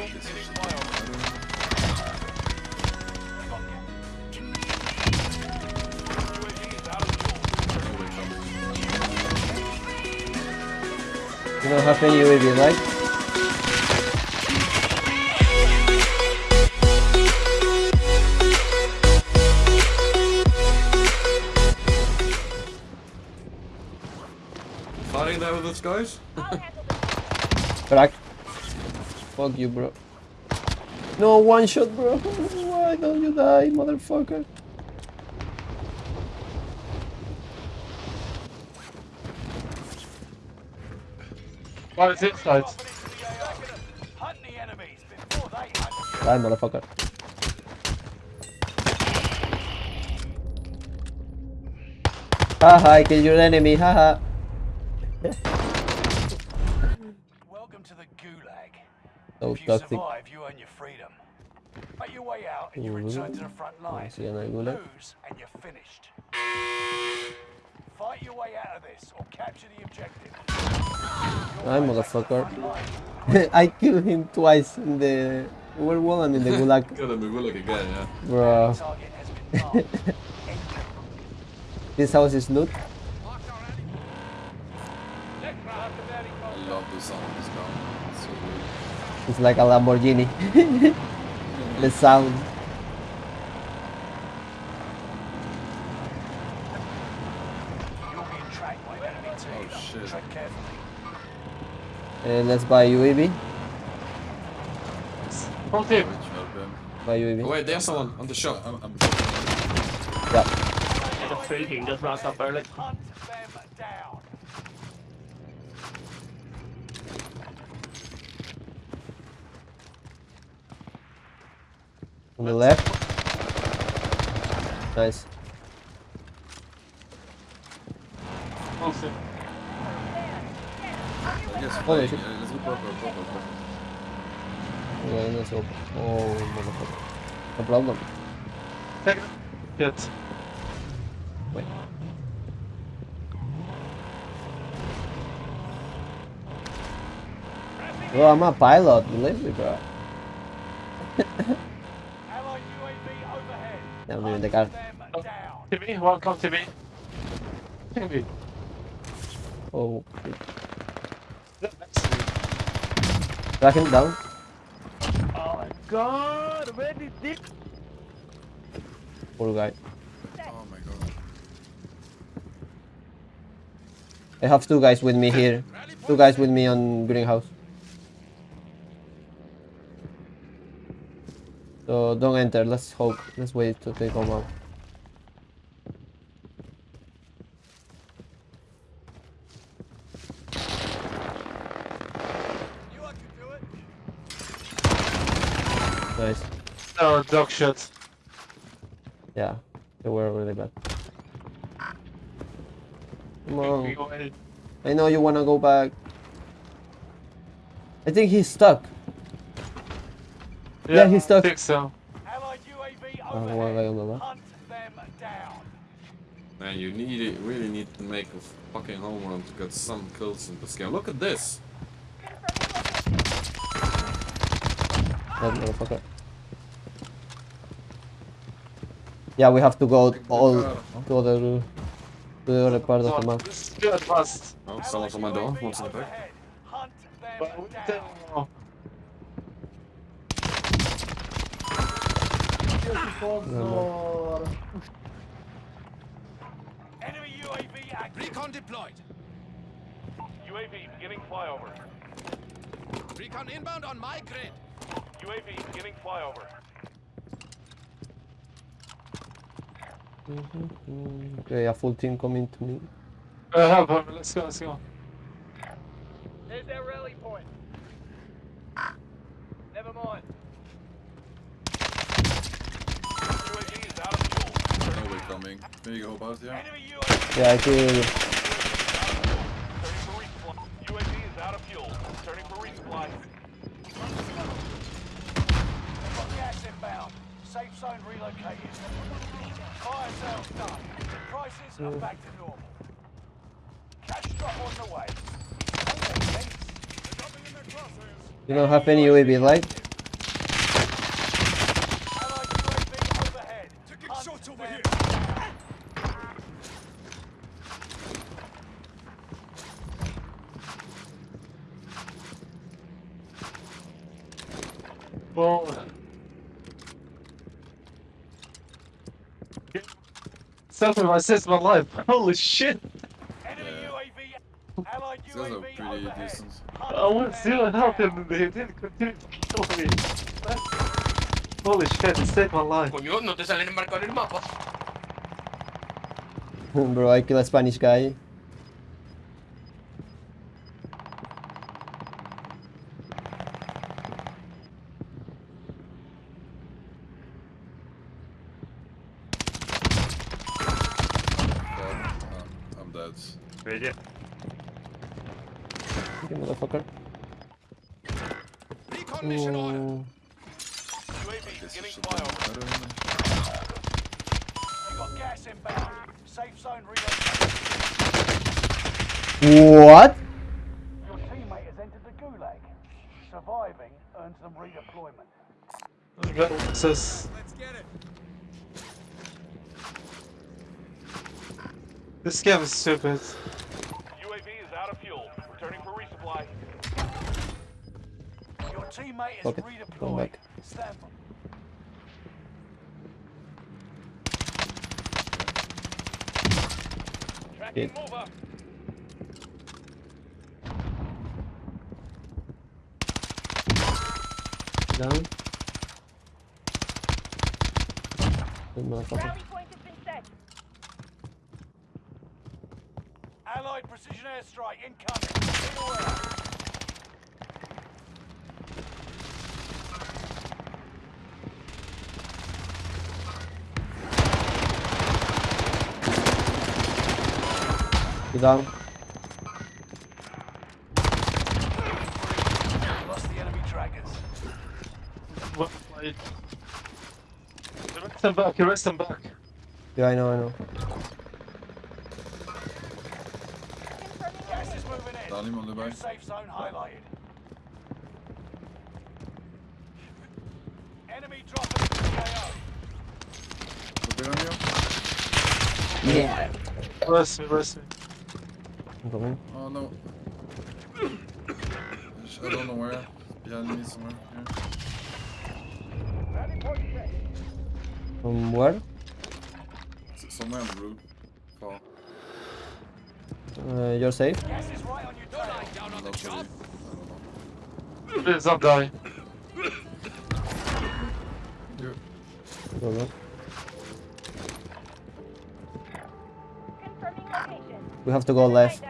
You don't have any UAV, right? Fighting there with us, guys? Crack. Fuck you, bro. No, one shot, bro. Why don't you die, motherfucker? Why is it inside? Hunt the enemies before they hunt Die, motherfucker. Haha, I killed your enemy, haha. Welcome to the Gulag. So if you toxic. survive, you earn your freedom. Make your way out and you Mhm. return to the front line. see, and I Gulag. Lose and you're finished. Fight your way out of this or capture the objective. Hi, motherfucker. I killed him twice in the World War and in the Gulag. Kill him, we will look again, yeah. Bro, Target has been marked. this house is loot. I love the sound of this gun. It's so good. It's like a Lamborghini. the sound. You're being tracked by an enemy team. Oh, shit. Tread carefully. Uh, let's buy UAV. Front team. Which help him. Buy Oh, wait, there's someone on the shop. I'm, I'm... Yeah. The free team just runs up early. Hunt them down. On the left. Nice. Front team. Yes, Holy flying. shit. Yeah, let's go purple, purple, purple. Yeah, let's open. Oh, motherfucker. No problem. Take it. Get. Wait. Bro, I'm a pilot. Believe me, bro. Yeah, I'm doing the car. Oh. down. TV, one come. Oh, shit. Next to me. Track him down. Oh my god, where did this? Poor guy. Oh my god. I have two guys with me here. Two guys with me on greenhouse. So don't enter. Let's hope. Let's wait till they come out. To do it? Nice. No, dog shit. Yeah, they were really bad. Come on. I know you wanna go back. I think he's stuck. Yeah, he's stuck. I think so. Allied UAV Ah, one guy on the overhead. left. Hunt them down. Man, you need it, really need to make a fucking home run to get some kills in this game. Look at this! That motherfucker. Yeah, we have to go all to other to the other part of the map. This is too advanced. Oh, someone's on my door. UAV in the back. Overhead. Hunt But them we down. don't Enemy UAV active. Recon deployed. UAV beginning flyover. Recon inbound on my grid. UAV beginning flyover. Okay, a full team coming to me. Uh, help him. Let's go, let's go. There's their rally point. Never mind. Coming. There you go, boss, yeah. Enemy UAV Yeah, I kill. turning for resupply. UAV is out of fuel. Turning for resupply. Got gas inbound. Safe zone relocated. Fire sales done. Prices are back to normal. Cash drop on the way. Thanks. You don't have any UAV, right? ball. Self saved my life. Holy shit! Enemy Yeah. UAV, allied These guys are UAV pretty overhead. decent. I went zero health and they didn't continue to kill me. Holy shit, it saved my life. Coño, no te salen en marcar el mapa. Bro, I kill a Spanish guy. I'm dead. Video. You motherfucker. Recon mission order. UAV giving should have fire. done better. You got gas inbound. Safe zone relocated. What? Your teammate has entered the gulag. Surviving earns them redeployment. Says. Let's get it. This game is stupid. UAV is out of fuel. Returning for resupply. Your teammate is Fuck it, going redeployed. Stand by. Tracking Shit. mover. Down. Good motherfucker. Rally point has been set. Allied precision airstrike incoming. Be aware. You down? Lost the enemy trackers. What? Wait. Rest them back, rest them back. Yeah, I know, I know. Confirming Gas is location. moving in. Down him on the New back. safe zone highlighted. Enemy dropping into the AO. On you. Yeah. Rest me, rest. I'm. Oh no. I don't know where. Behind me somewhere. Here. Rally. From where? S- Somewhere on the roof. Fall. Uh, you're safe? Gas is right on your Don't tail. lie down on the Locally. job. I don't know. Please don't die. Go, go. Confirming location. We have to go left.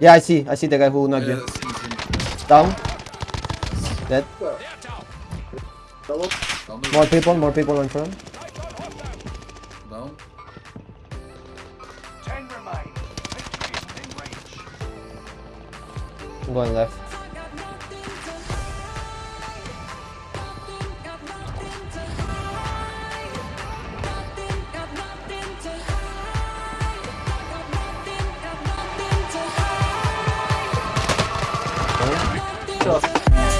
Yeah, I see. I see the guy who knocked Yeah, you. see, see. Down. Dead. They're down. Down the More people, more people in front. I'm going left.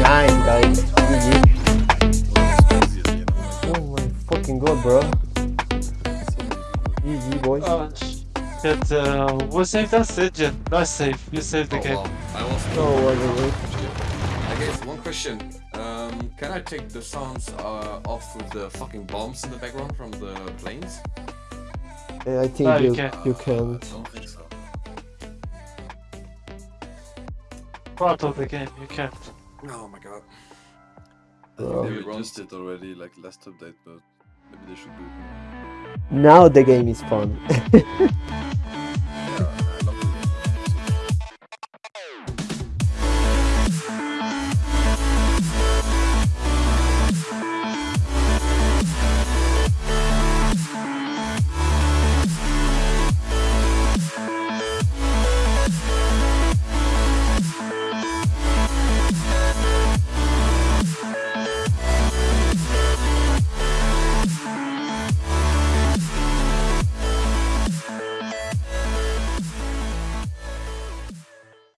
Nice, guys. GG. Oh my fucking god, bro. Shit, uh, we saved us, did you? Nice save, you saved the Oh, game. wow. I was. Oh, what is it? I guess one question. Um, can I take the sounds uh, off with the fucking bombs in the background from the planes? Uh, I think No, you you, can't. you I can't. don't think so. Part of the game, you can't. Oh my god. Bro. They just did already like last update, but maybe they should do it. Now the game is fun.